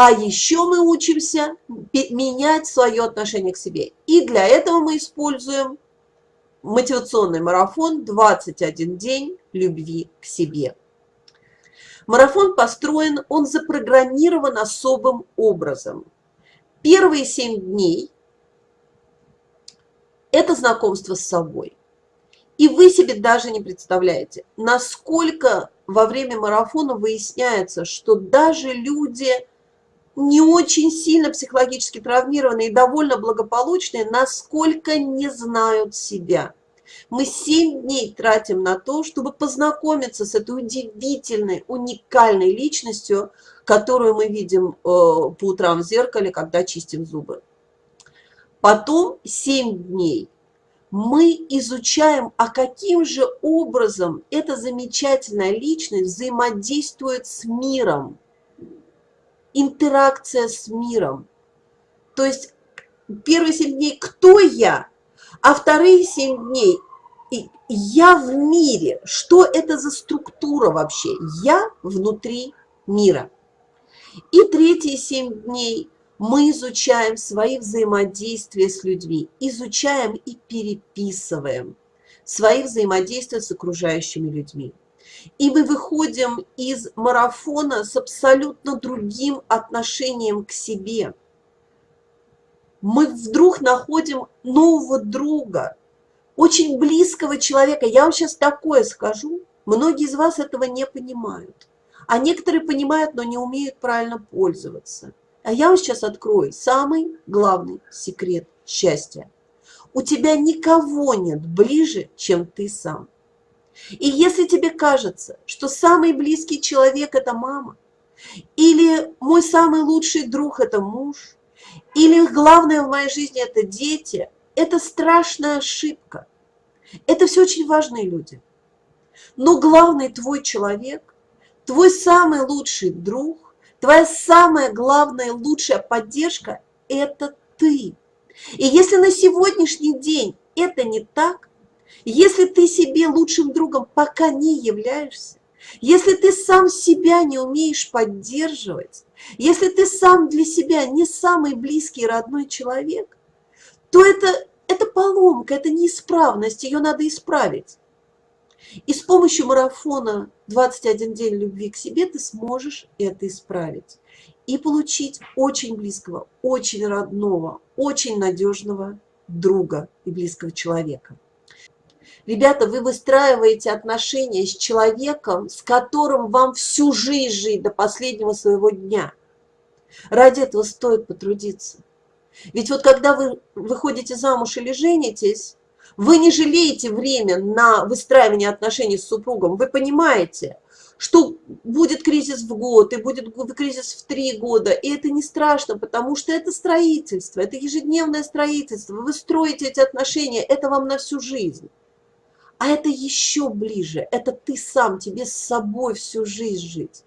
А еще мы учимся менять свое отношение к себе. И для этого мы используем мотивационный марафон «21 день любви к себе». Марафон построен, он запрограммирован особым образом. Первые семь дней – это знакомство с собой. И вы себе даже не представляете, насколько во время марафона выясняется, что даже люди не очень сильно психологически травмированные и довольно благополучные, насколько не знают себя. Мы 7 дней тратим на то, чтобы познакомиться с этой удивительной, уникальной личностью, которую мы видим э, по утрам в зеркале, когда чистим зубы. Потом 7 дней мы изучаем, а каким же образом эта замечательная личность взаимодействует с миром. Интеракция с миром. То есть первые 7 дней «Кто я?», а вторые 7 дней я в мире. Что это за структура вообще? Я внутри мира. И третьи семь дней мы изучаем свои взаимодействия с людьми, изучаем и переписываем свои взаимодействия с окружающими людьми. И мы выходим из марафона с абсолютно другим отношением к себе. Мы вдруг находим нового друга, очень близкого человека. Я вам сейчас такое скажу, многие из вас этого не понимают. А некоторые понимают, но не умеют правильно пользоваться. А я вам сейчас открою самый главный секрет счастья. У тебя никого нет ближе, чем ты сам. И если тебе кажется, что самый близкий человек – это мама, или мой самый лучший друг – это муж, или главное в моей жизни – это дети – это страшная ошибка. Это все очень важные люди. Но главный твой человек, твой самый лучший друг, твоя самая главная лучшая поддержка – это ты. И если на сегодняшний день это не так, если ты себе лучшим другом пока не являешься, если ты сам себя не умеешь поддерживать, если ты сам для себя не самый близкий родной человек, то это, это поломка, это неисправность, ее надо исправить. И с помощью марафона «21 день любви к себе» ты сможешь это исправить. И получить очень близкого, очень родного, очень надежного друга и близкого человека. Ребята, вы выстраиваете отношения с человеком, с которым вам всю жизнь жить до последнего своего дня. Ради этого стоит потрудиться. Ведь вот когда вы выходите замуж или женитесь, вы не жалеете время на выстраивание отношений с супругом. Вы понимаете, что будет кризис в год, и будет кризис в три года. И это не страшно, потому что это строительство, это ежедневное строительство. Вы строите эти отношения, это вам на всю жизнь. А это еще ближе, это ты сам, тебе с собой всю жизнь жить.